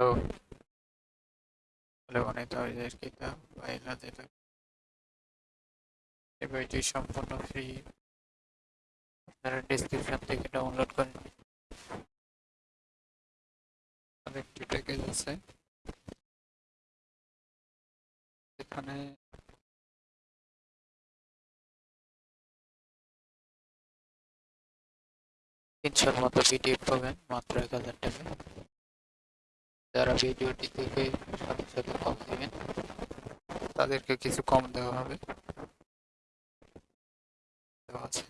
তো গণিত অভিযোগের কিতাব বাইলা যেটা এই বইটি সম্পূর্ণ ফ্রি আপনারা ডিসক্রিপশন থেকে ডাউনলোড করে নিন। আরেকটি প্যাকেজ আছে। এখানে তিনশোর মতো পিডিএফ পাবেন, মাত্র এক হাজার টাকা। যারা ভিডিওটি থেকে সাথে সাথে কম দেবেন। তাদেরকে কিছু কম দেওয়া হবে। দেওয়া আছে।